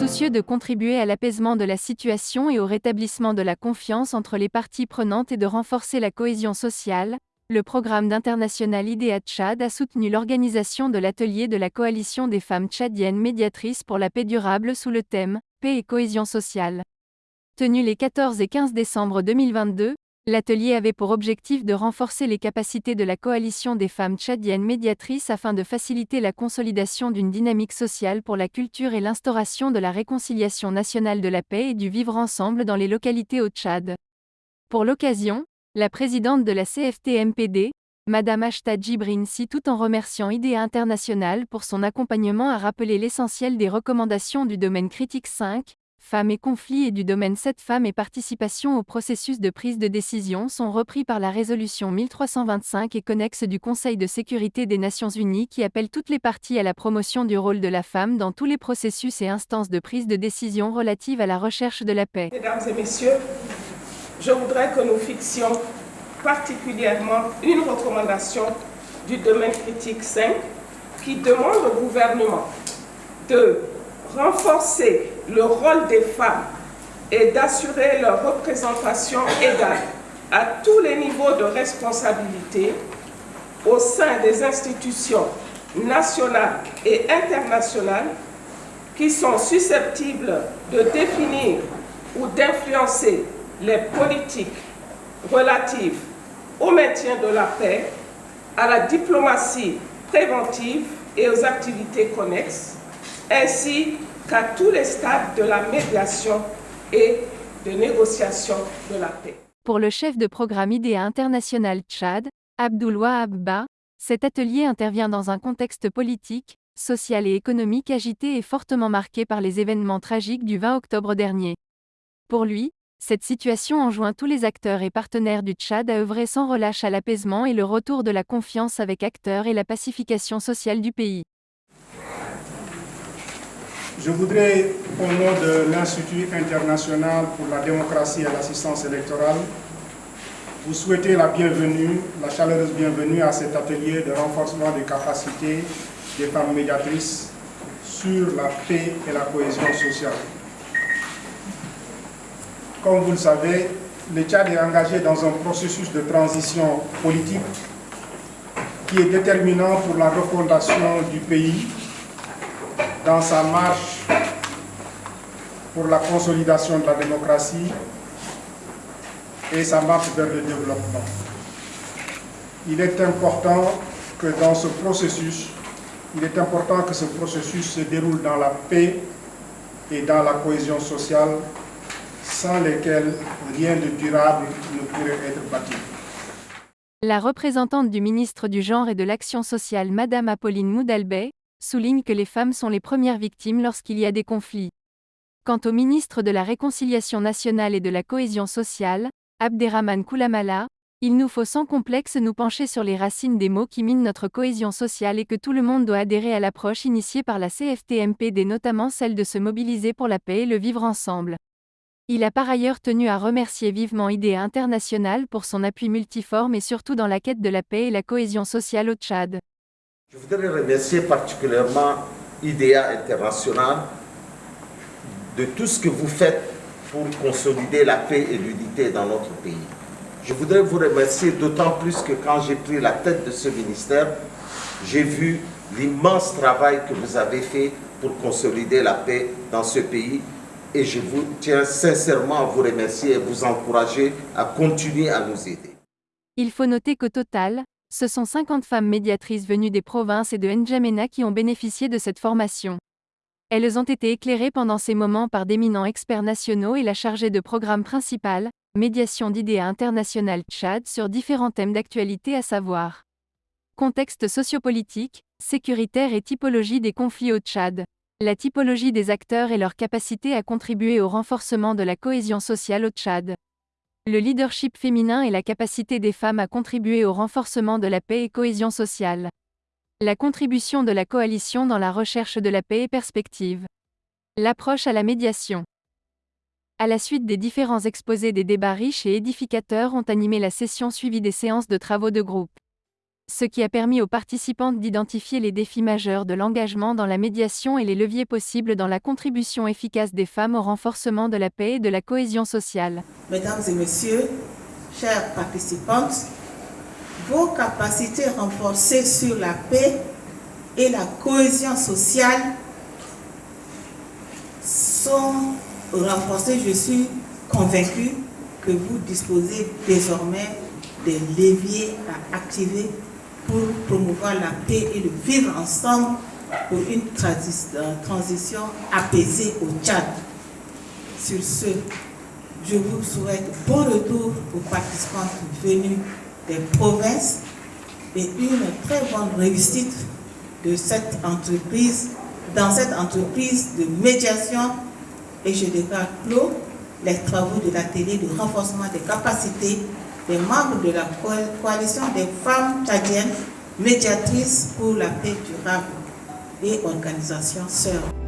soucieux de contribuer à l'apaisement de la situation et au rétablissement de la confiance entre les parties prenantes et de renforcer la cohésion sociale, le programme d'international IDEA Tchad a soutenu l'organisation de l'atelier de la coalition des femmes tchadiennes médiatrices pour la paix durable sous le thème Paix et cohésion sociale. Tenu les 14 et 15 décembre 2022, L'atelier avait pour objectif de renforcer les capacités de la coalition des femmes tchadiennes médiatrices afin de faciliter la consolidation d'une dynamique sociale pour la culture et l'instauration de la réconciliation nationale de la paix et du vivre ensemble dans les localités au Tchad. Pour l'occasion, la présidente de la CFT-MPD, Madame Ashta Djibrinsi tout en remerciant IDEA International pour son accompagnement a rappelé l'essentiel des recommandations du domaine critique 5, Femmes et conflits et du domaine 7 Femmes et participation au processus de prise de décision sont repris par la résolution 1325 et connexe du Conseil de sécurité des Nations Unies qui appelle toutes les parties à la promotion du rôle de la femme dans tous les processus et instances de prise de décision relatives à la recherche de la paix. Mesdames et messieurs, je voudrais que nous fixions particulièrement une recommandation du domaine critique 5 qui demande au gouvernement de renforcer le rôle des femmes et d'assurer leur représentation égale à tous les niveaux de responsabilité au sein des institutions nationales et internationales qui sont susceptibles de définir ou d'influencer les politiques relatives au maintien de la paix, à la diplomatie préventive et aux activités connexes, ainsi qu'à tous les stades de la médiation et de négociation de la paix. Pour le chef de programme IDEA International Tchad, Abdoul Abba, cet atelier intervient dans un contexte politique, social et économique agité et fortement marqué par les événements tragiques du 20 octobre dernier. Pour lui, cette situation enjoint tous les acteurs et partenaires du Tchad à œuvrer sans relâche à l'apaisement et le retour de la confiance avec acteurs et la pacification sociale du pays. Je voudrais, au nom de l'Institut international pour la démocratie et l'assistance électorale, vous souhaiter la bienvenue, la chaleureuse bienvenue à cet atelier de renforcement des capacités des femmes médiatrices sur la paix et la cohésion sociale. Comme vous le savez, le Tchad est engagé dans un processus de transition politique qui est déterminant pour la refondation du pays dans sa marche pour la consolidation de la démocratie et sa marche vers le développement. Il est important que dans ce processus, il est important que ce processus se déroule dans la paix et dans la cohésion sociale, sans lesquelles rien de durable ne pourrait être bâti. La représentante du ministre du Genre et de l'Action sociale, Madame Apolline Moudalbey, souligne que les femmes sont les premières victimes lorsqu'il y a des conflits. Quant au ministre de la Réconciliation nationale et de la cohésion sociale, Abderrahman Koulamala, il nous faut sans complexe nous pencher sur les racines des mots qui minent notre cohésion sociale et que tout le monde doit adhérer à l'approche initiée par la CFTMPD, notamment celle de se mobiliser pour la paix et le vivre ensemble. Il a par ailleurs tenu à remercier vivement IDEA International pour son appui multiforme et surtout dans la quête de la paix et la cohésion sociale au Tchad. Je voudrais remercier particulièrement IDEA International de tout ce que vous faites pour consolider la paix et l'unité dans notre pays. Je voudrais vous remercier d'autant plus que quand j'ai pris la tête de ce ministère, j'ai vu l'immense travail que vous avez fait pour consolider la paix dans ce pays et je vous tiens sincèrement à vous remercier et vous encourager à continuer à nous aider. Il faut noter qu'au total, ce sont 50 femmes médiatrices venues des provinces et de N'Djamena qui ont bénéficié de cette formation. Elles ont été éclairées pendant ces moments par d'éminents experts nationaux et la chargée de programme principal, Médiation d'idées internationales Tchad sur différents thèmes d'actualité à savoir contexte sociopolitique, sécuritaire et typologie des conflits au Tchad, la typologie des acteurs et leur capacité à contribuer au renforcement de la cohésion sociale au Tchad. Le leadership féminin et la capacité des femmes à contribuer au renforcement de la paix et cohésion sociale. La contribution de la coalition dans la recherche de la paix et perspective. L'approche à la médiation. À la suite des différents exposés des débats riches et édificateurs ont animé la session suivie des séances de travaux de groupe. Ce qui a permis aux participantes d'identifier les défis majeurs de l'engagement dans la médiation et les leviers possibles dans la contribution efficace des femmes au renforcement de la paix et de la cohésion sociale. Mesdames et messieurs, chères participantes, vos capacités renforcées sur la paix et la cohésion sociale sont renforcées, je suis convaincue que vous disposez désormais des leviers à activer pour promouvoir la paix et le vivre ensemble pour une transition apaisée au Tchad. Sur ce, je vous souhaite bon retour aux participants venus des provinces et une très bonne réussite de cette entreprise, dans cette entreprise de médiation et je déclare clos les travaux de l'atelier de renforcement des capacités des membres de la coalition des femmes tchadiennes médiatrices pour la paix durable et organisation sœurs.